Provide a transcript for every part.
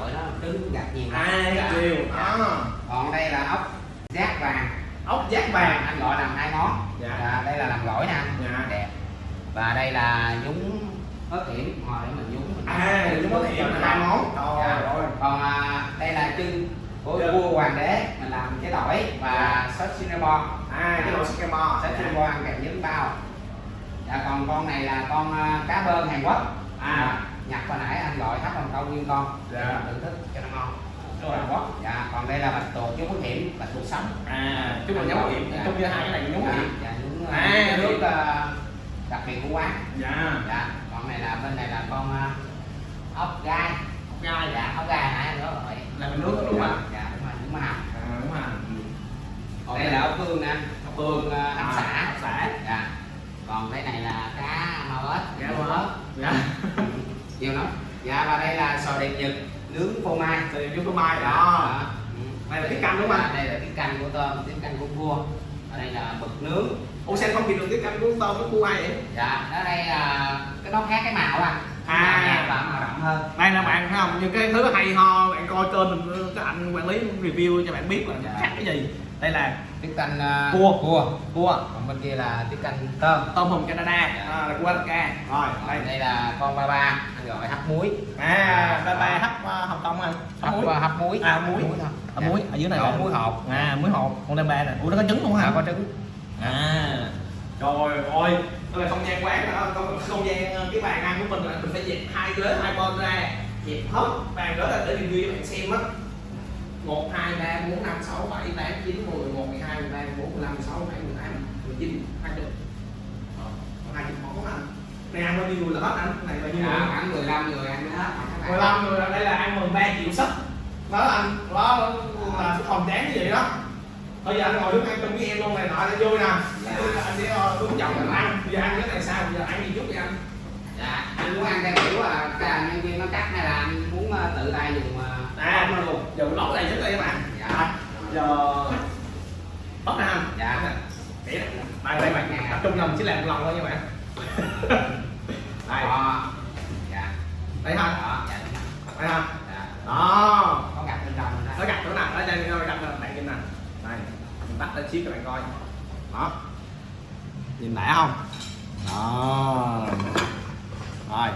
gọi nó trứng gạch nhiều lắm. à Dạ. nhiều? Dạ. đó còn đây là ốc giác vàng. Ốc giác vàng. Anh gọi làm hai món Dạ. Và đây là làm gỏi nè Dạ. đẹp. Và đây là nhúng ớt hiểm để mình nhúng. Mình à chúng có thể là hai món Dạ. rồi còn à, đây là chân của Chân. vua hoàng đế. Mình làm cái tỏi và sốt Singapore. À cái đồ Singapore. Sốt Dạ. Singapore ăn kèm với bao. Dạ còn con này là con à, cá bơn Hàn Quốc. À. nhặt hồi nãy anh câu nguyên con. Dạ. thưởng thức cho nó ngon. Rồi. Hàn Quốc dạ còn đây là bạch tuộc chú có hiểm bạch tuộc sống. À chúng mình nhúng nghiệm Dạ. trong như hai cái này nhúng dạ, nghiệm dạ, nhúng À, à, nước. à, đặc biệt của quán. Dạ. Dạ còn này là bên này là con à, ốc gai. Ốc gai. Dạ ốc gai nãy anh nói rồi. Là mình nướng đúng không dạ đúng rồi đúng hầm à đúng rồi. Còn đây là ốc phương nè. Ốc phương à, ốc xả ốc xả dạ. Còn cái này là cá mau ếch Cá cá mau ếch. dạ. Nhiều lắm dạ và đây là sò điệp nhật nướng phô mai. Thì chúng tôi mai Dạ, đó. Ừ. Đây là tiết canh đúng không anh? đây là tiết canh của tôm tiết canh của cua. Ở đây là mực nướng. Ủa sao không kịp được cái canh của tôm với cua ai vậy? Dạ ở đây là cái nó khác cái màu À. Nhạt và màu đậm hơn. Đây là bạn thấy không? Những cái thứ hay ho bạn coi kênh mình cái anh quản lý review cho bạn biết là Dạ. khác cái gì đây là tiết canh à, Cua. cua cua. Còn bên kia là tiết canh tôm. Tôm hùm Canada. À, là cua Alaska rồi đây, đây là con ba ba anh gọi hấp muối. À ba ba hấp uh, hồng kông anh hấp muối. hấp, hấp muối. À, muối. thôi. Hấp muối. Ở dưới này là muối hột. À muối hột. Con đem ba nè. Ủa nó có trứng luôn hả? Dạ, có trứng. À. Trời ơi. Đây là không gian quán đó. Không, không gian ờ, cái bàn ăn của mình là mình phải dẹp hai ghế hai bên ra. Dẹp hết. Bàn đó là để review cho bạn xem á một hai ba bốn năm sáu bảy tám chín mười một mười hai mười ba mười bốn mười lăm mười sáu mười bảy mười tám mười chín hai chục Ờ, còn hai chục món anh này ăn bao nhiêu người là hết anh? Này bao nhiêu người? dạ, khoảng 15 người ăn hết 15 người đây là ăn 13 triệu sức đó anh. Đó là cái phòng chán như vậy đó. Bây giờ anh ngồi đứng ăn chung với em luôn này nọ để vui nè. Tôi- anh sẽ ờ, hướng dẫn mình ăn. Bây giờ ăn cái này sao? Bây giờ ăn gì chút đi anh? Dạ anh muốn ăn theo kiểu là cái nhân viên nó cắt hay là anh muốn ờ, tự tay dùng ờ, à nó luôn. giờ lót này trước đây các bạn. Dạ. Giờ bóc nè anh Dạ. Để đây đây bạn tập trung mình chỉ làm một lần thôi nha bạn. Đây Đó. dạ. Đây ha đó dạ đây ha dạ. Đó. Có gặp bên trong đó. Nó gặp chỗ nào? Ở đây nó gặp bạn nhìn nè. Đây. Mình tắt lên xíu cho bạn coi. Đó. Nhìn nẻ không? Đó. Rồi.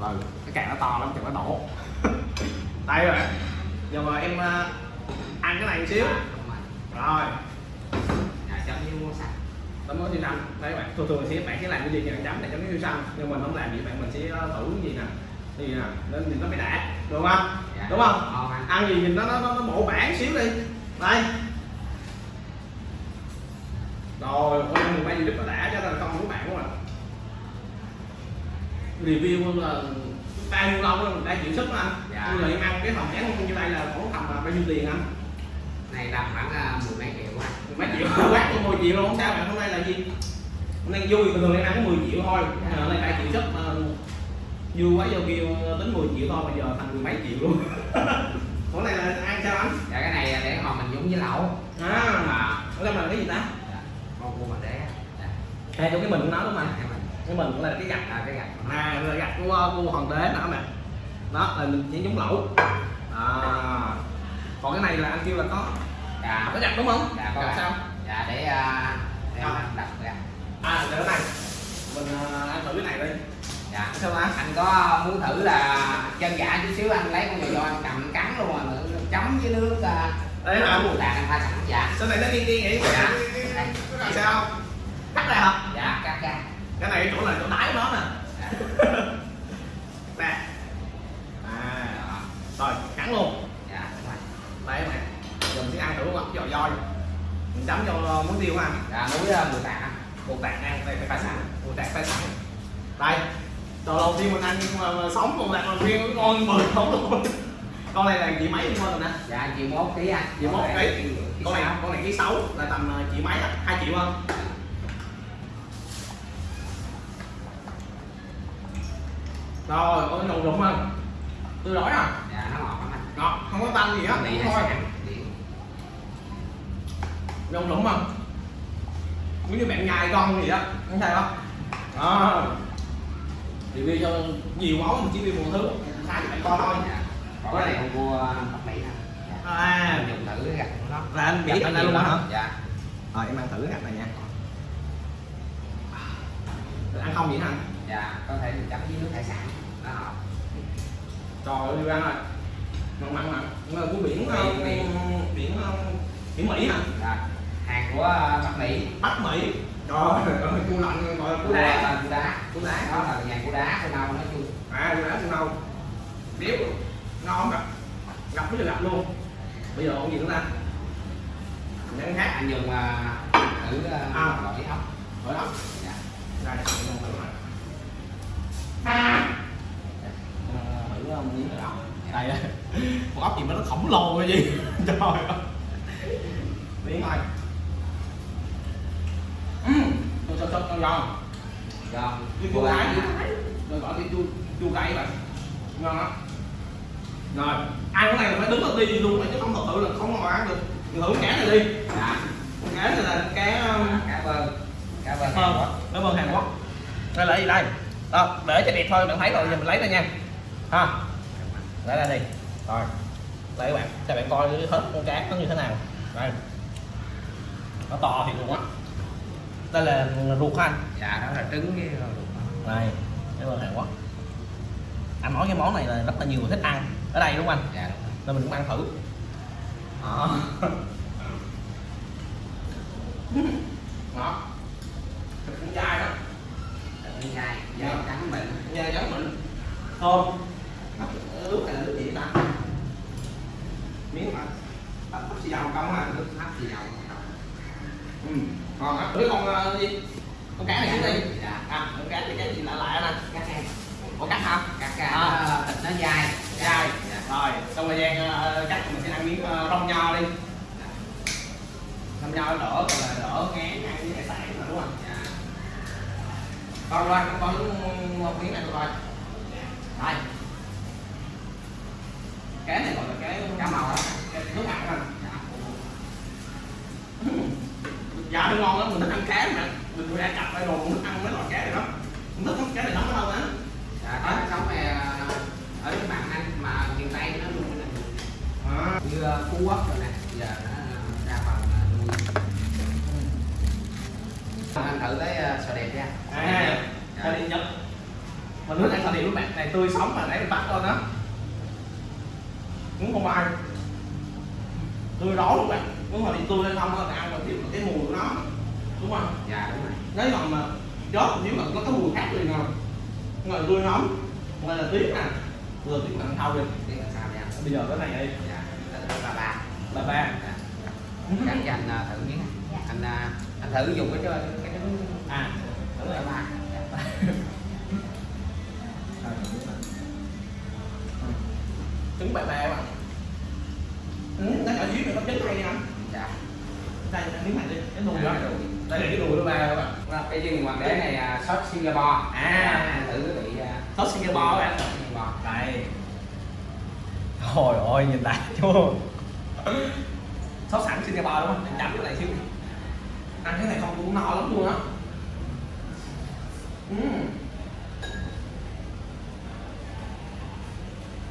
Rồi cái càng nó to lắm chừng nó đổ đây rồi. Giờ mà em ờ, ăn cái này một xíu. Đúng rồi. dạ tấm món siêu xanh. Đấy bạn thường thường sẽ bạn sẽ làm cái gì thì chấm để chấm cái siêu xanh. Nhưng mình không làm gì bạn mình sẽ ờ, thử cái gì nè. Gì nè nên nhìn nó phải đã. Được không? Dạ. đúng không? ngon anh. Ăn gì nhìn nó nó nó, nó bổ bản xíu đi. Đây. Rồi ôi mấy gì rất là đã cho nên là con của bạn của mình review là bao nhiêu lâu rồi mình đã chịu sức đó anh? Dạ. bây giờ em ăn cái phòng chén như đây là khoảng tầm là bao nhiêu tiền anh? Này tầm khoảng ờ, mười mấy triệu anh mấy triệu quát có 10 triệu luôn không sao bạn hôm nay là gì? Hôm nay vui bình thường em ăn có 10 triệu thôi. Dạ. hôm nay đã chịu sức mà vui quá vô kêu tính 10 triệu thôi bây giờ thành mười mấy triệu luôn. Hôm nay là ăn sao anh? Dạ cái này là để hồi mình nhúng với lẩu à à ở đây là cái gì ta? Dạ. con cua mà đế dạ. à trong cái mình của nó đúng không Dạ, anh cái mình là cái gạch à cái gạch. À là gạch của của hoàng đế nữa nè đó là mình chỉ giống lẩu. À còn cái này là anh kêu là có dạ có gạch đúng không? Dạ có gạch. sao? Dạ để để À. anh đặt gạch à để cái này. Mình à, ăn thử cái này đi. Dạ. Sao ta anh có muốn thử là chân giả chút xíu anh lấy con dầu do anh cầm cắn luôn mà chấm với nước à, Đấy ở mùi tàn anh pha sẵn. Dạ. Sao này nó điên điên vậy? Dạ. này sao cắt ra hả? Dạ cắt ra cái này chỗ là chỗ đáy của nó nè. Nè. À Đó. rồi cắn luôn. Dạ đây giờ mình sẽ ăn thử lọc giò voi. Mình chấm cho muối tiêu ha. Dạ muối à, mùi tàn bột tạt ăn đây phải sẵn. Bột tạt pha sẵn. Đây. Đồ đầu tiên mình ăn mà sống bột tạt đầu tiên ngon mười không luôn. Con này là chị mấy luôn rồi nè? Dạ chiều mốt ký anh. Chiều mốt ký. con này con này ký sáu là tầm ờ, chị mấy á? Hai triệu không rồi ôi nồng rụng không? Tôi nói à? Dạ nó ngọt lắm anh. Ngọt không có tanh gì hết này thôi nồng rụng không? Giống như bạn nhai con gì đó không sao? Không đó review cho nhiều món mình chỉ review một thứ khá cho bạn coi thôi. Dạ. Còn cái này con cua bắc mỹ dạ. à. Dùng thử cái gạch của nó. Là anh biết anh nhiều luôn hả? lắm. dạ. Rồi em ăn thử cái gạch này nha. Ăn không vậy hả anh? dạ có thể mình chấm với nước hải sản. Đó. Trời ơi đi ăn rồi mặn mặn mặn. Mà của biển ờ, Biển, biển. biển ờ, biển mỹ hả? Dạ. hàng của ờ, bắc mỹ. Bắc mỹ. Trời ơi cua lạnh gọi là cua đá đá cua đá. Cua đá đó là nhà cua đá cua nâu nói chung. À cua đá cua nâu. Béo ngon gặp gặp với gặp luôn. Bây giờ còn gì nữa ta? Mình ăn khác. Anh dùng thử ờ, À. ốc. Ở đó dạ. Lồ cái gì? Trời ơi. Miếng thôi Ừm, cho cho cho cho giòn. Giòn chua chua cái. Rồi gọi cái chua chua cay vậy. Ngon lắm. Rồi ăn cái này là phải đứng ở đi luôn chứ không thật sự là không có ăn được. Thử cá này đi. Dạ. Cá này là cá um, cá bơn cá bơn Ờ, Hàn Quốc. cảm ơn Hàn Quốc. Đây là gì đây? Đó, để cho đẹp thôi bạn thấy rồi giờ mình lấy ra nha. Ha. Lấy ra đi. Rồi đây các bạn cho bạn coi hết con cá nó như thế nào. Đây. Nó to thiệt luôn á. Đây là ruột anh. Dạ đó là trứng với rồi đây cảm ơn Hàn Quốc anh nói cái món này là rất là nhiều người thích ăn. Ở đây đúng không anh? Dạ nên mình cũng ăn thử. Đó đó thịt cũng dai đó Thịt dai dai trắng mịn nha giống mình thơm nước này là nước gì ta miếng mà bắp bắp xì dầu không à nước hấp gì đâu ừ ngon á với con ờ, gì con cá này xuống đi dạ à con cá thì cái gì lạ lạ nè cá khen có cá hả cá cá À. thịt nó dai dai dạ rồi xong thời gian ờ, ờ, cắt mình sẽ ăn miếng ờ, rong nho đi. Rong nho đỡ còn là đỡ ngán, ăn với hải sản mà, đúng không? Dạ. Con coi con một miếng này coi đây dạ. cái này gọi là cái cá màu đó cái nước mặn à dạ. dạ. Nó ngon lắm, mình thích ăn cá mà. Mình vừa ăn cặp đây rồi, mình thích ăn mấy loại cá này đó mình thích cá này nóng ở đâu á. Phú quốc rồi nè. Giờ nó đa phần là nuôi. Anh thử cái ờ, sò đẹp nha. À Dạ. ta đi nhất mình thích ăn thịt các bạn này tươi sống mà lấy mình bắt thôi đó. Cũng không ai. Tươi đó luôn bạn. Muốn mà đi tươi hay không ăn mà biết cái mùi của nó. Đúng không? Dạ đúng rồi. Nếu còn mà chốt nếu mà có cái mùi khác liền rồi ngoài tươi nóng ngoài là tiếng nè vừa tiếng bạn thâu đi. Bây giờ cái này đây dạ ba ba. Dạ. cắt cho anh ờ, thử miếng anh ờ, anh thử dùng cái cái cái trứng à. Thử ba ba. Dạ. trứng bẹ bẹ mà ừ, nó ở dưới có trứng hay anh. Dạ. Đây miếng này đi cái đùi đó. đây là cái đùi của ba các bạn cái chân hoàng đế này là sốt Singapore. À. thử cái vị ờ, sốt Singapore bạn sốt Singapore. Đây. Trời ơi nhìn lại chưa Sốt sẵn Singapore đúng không? Mình chấm cái này xíu Ăn cái này không cũng no lắm luôn á uhm.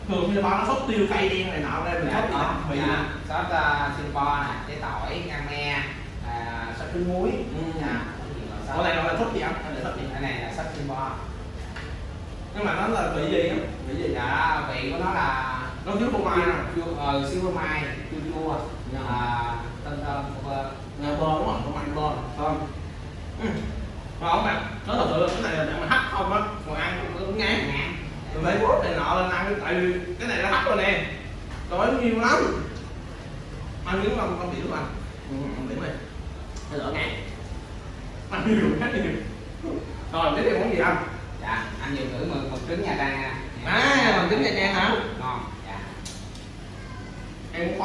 Thường Singapore nó sốt tiêu cay đen này nọ đây mình dạ sốt đó dạ. nè sốt Singapore nè trái tỏi ngăn me à, sốt trứng muối Ừ. đây gọi là sốt gì anh? Anh là sốt gì? cái này là sốt Singapore Nhưng mà nó là vị gì á? vị gì dạ vị của nó là Nó thiếu phô mai nè chua ờ, siêu phô mai chua chua Dạ. à, tân bơ Nghe bơ đúng không? Phô mai bơ Thơm Ừ. Ngon bạn Nó thật sự cái này là để mà hấp không á. Còn ăn cũng ngán ngán. Mình phải bút này nọ lên ăn tại vì cái này nó hấp rồi nè. Rồi nó nhiều lắm. Ăn miếng không không điểm mà. Ừ, không điểm này nó đỡ ngán. Ăn nhiều quá nhiều. Rồi tiếp theo món gì anh? Dạ anh dùng thử một, một trứng nha trang nha. À bằng trứng nha trang hả ngon dạ em muốn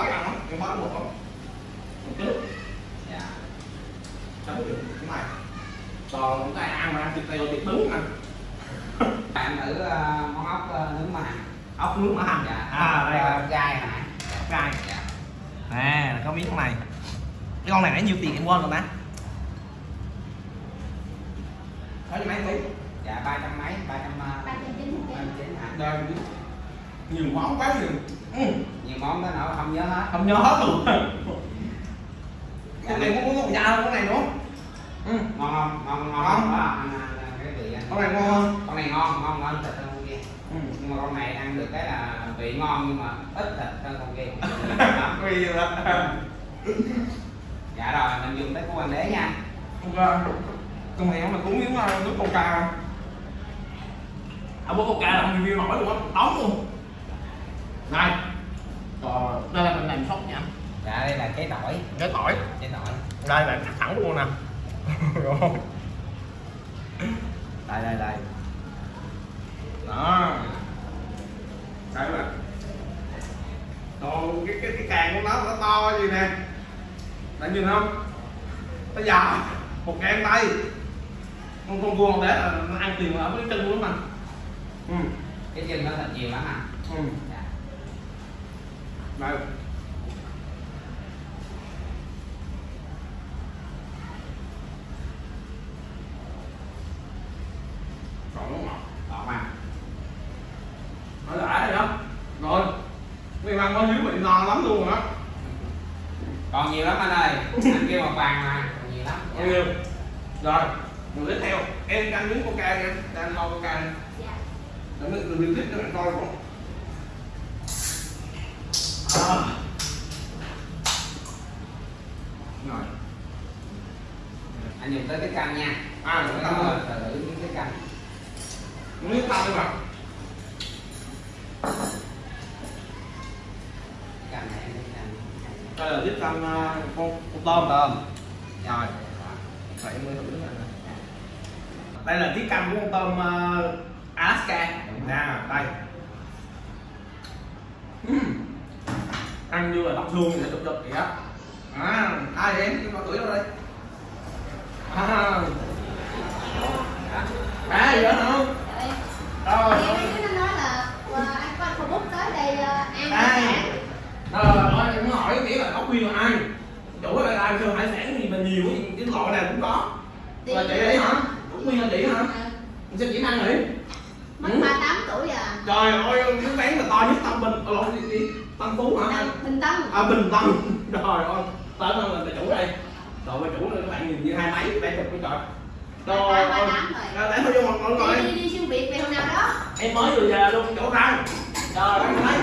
em khói một không? Một chút dạ. Chấm được. Cái này. Còn chúng ta ăn mà ăn thịt teo thịt đứng nè bạn thử ờ, món ốc ờ, nướng mà ốc nướng mỡ hành dạ à đây Ốc rồi gai nãy gai. Dạ. À là có miếng này cái con này nãy nhiêu tiền em quên rồi ta nói cho mấy tí dạ ba trăm mấy ba trăm ờ, ba trăm chín mươi ba trăm chín hả? Đây nhiều món quá nhiều ừ. nhiều món tới nỗi không nhớ hết không nhớ hết luôn con này có có da con này nữa ừ. ngon không ngon ngon Ngon. không đó ăn, ăn, ăn cái vị ăn con này ngon hơn con này ngon ngon hơn thịt hơn con kia ừ. nhưng mà con này ăn được cái là vị ngon nhưng mà ít thịt hơn con kia Vì là dạ rồi mình dùng tới của hoàng đế nha Ok. Con này mà cuốn miếng uh, nước coca không? Ông bố coca làm review nổi luôn á, đóng luôn Này. Rồi, đây là mình làm sốt nha. Dạ đây là cái tỏi. Cái tỏi. Cái tỏi. Đây là thẳng luôn nè. Rồi đây đây đây. Đó. Đây mà Đồ, cái, cái, cái càng của nó, nó to gì nè. Bạn nhìn không? Nó dài Một gang tay. Con con cua để là nó ăn tiền ở cái chân luôn mà Ừ. Cái chân nó thịt nhiều lắm à. Ừ dạ. Đây Còn nó ngọt ngọt mà Nó đã rồi đó. Rồi. Mày ăn bao nhiêu bị no lắm luôn đó còn nhiều lắm anh ơi. Anh kêu một bàn mà. Còn nhiều lắm. Bao nhiêu Rồi. Mình tiếp theo. Em ăn miếng coca nha Đang ngon coca nha Để mình tiếp cho bạn coi cũng à. Rồi. Anh dùng tới cái canh nha. À, Thử cái canh rồi. thử cái canh Miếng tao đi canh Đây là tiếp canh uh, con, con tôm. Tôm. Rồi. Vậy em mới thử này. Đây là tiết canh của con tôm uh, Alaska. Nè, đây Ăn như là đậu thương vậy, đục đục vậy á À, ai em, chúng ta tuổi đâu đây À, à gì đó không? Rồi, Thì nó nói là ờ, anh có anh Facebook tới đây ăn Ai? hải sản. Rồi, rồi, em hỏi nghĩa là có khuyên là ai? Chủ đây ai kêu hải sản gì mà nhiều cái, cái loại nào cũng có Thì- Là chị đấy hả? Cũng khuyên là chị hả? Sao chị ăn vậy? Mất Ừ. 38 tuổi à. Trời ơi, miếng bán là to nhất Tân Bình, lộn gì? Tân Phú hả? Tân- Bình Tân. À, Bình Tân. Trời ơi, hơn là bà chủ đây. Rồi bà chủ đây các bạn nhìn như hai máy, bé chụp cái trời. Trời ơi, 38 rồi. Rồi, để thôi vô mọi người Đi, đi, đi xuyên Việt về hôm nào đó. Em mới vừa về luôn chỗ răng Trời ơi, ngồi đây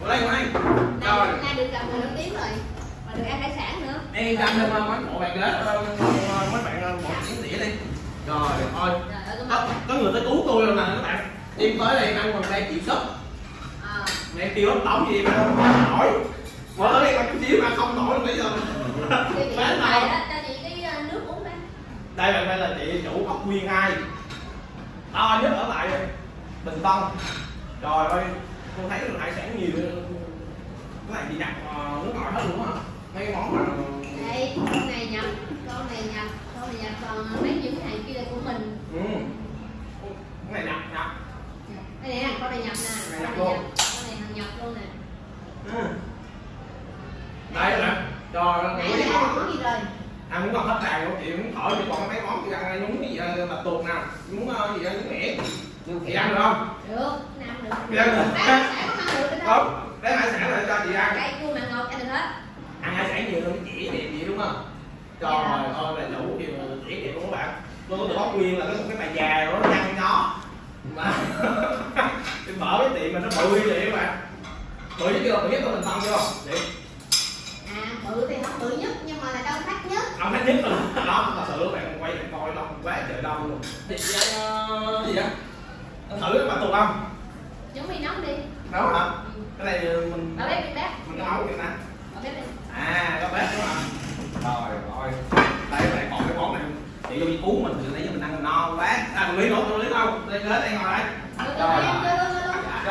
Ngồi đây, ngồi đây. Trời. Nay, nay được gặp người nổi tiếng rồi. Mà được ăn hải sản nữa. Em đăng lên mấy bộ bạn ghế, ờ, mấy bạn ờ, bộ chiến đĩa đi. Trời ơi, Trời ơi, cái có, người tới cứu tôi rồi nè các bạn. Em tới đây ăn bằng đây chịu sốc Ờ, Mẹ kêu ốc đóng gì mà không nổi Mở tới đây coi chút xíu mà không nổi bây giờ Bán nào cho chị cái ờ, nước uống đây. Đây là đây là chị chủ Ngọc Nguyên hai To nhất ở lại Bình Tân Trời ơi, con thấy được hải sản nhiều Cái này chị ờ, nước ngọt hết luôn hả? Mấy cái món mà Đây, con này nhập, con này nhập, con này nhập còn mấy những hàng kia là của mình. Ừ Cái này nhập nhập Đây nè, con này nhập nè. Con nhập này luôn. nhập, con nhập luôn nè. Ừ. Đây nè Trời ơi, Nãy ăn món gì rồi? ăn muốn còn hết tràn của chị muốn thổi chị còn mấy món chị ăn nhúng cái gì tuộc nào. Muốn ờ, gì đó nhúng mẻ chị ăn được không? Được, được. chị ăn được. Bán hải sản không ăn lấy hải sản lại cho chị ăn. Cây cua mặn ngọt ăn được hết. ăn hải sản nhiều hơn cái chỉ đẹp gì đúng không? Trời Dạ. ơi là đủ điều chỉ đẹp luôn các bạn. Tôi có được bóc nguyên là cái một cái bà già rồi nó nhăn nhó mà cái mở cái tiệm mà nó bự như vậy các bạn. Bự nhất chưa bự nhất của mình tân chưa chị À, bự thì không bự nhất nhưng mà là đông khách nhất. ông thấy nhất rồi đó thật sự các bạn quay bạn coi đông quá trời đông luôn. Thì ờ, gì á thử bà tuộc không Giống mì nóng đi. nấu hả? Ừ. cái này mình Bà bếp đi bếp. mình nấu vậy nè Bà bếp đi. à có bếp đúng không? Rồi rồi. Đây lại còn cái món này. Chị vô đi cuốn mình từ nãy giờ mình ăn no quá. À mình lý nữa tôi lý không đây ghế đây ngồi đây rồi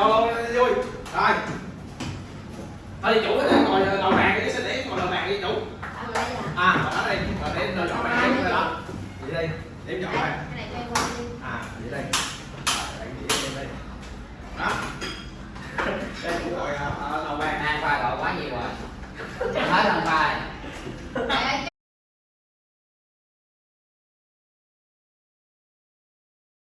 đi vui rồi thôi đi chủ cái ngồi ngồi bàn đi xin để ngồi đầu bàn đi chủ. À ngồi đó đi rồi để ngồi đó bàn đó vậy đây, điểm nhỏ này à vậy đây đó. Đây cũng ngồi à, à, đầu bàn. Hai qua gọi quá nhiều rồi. Hết lần bài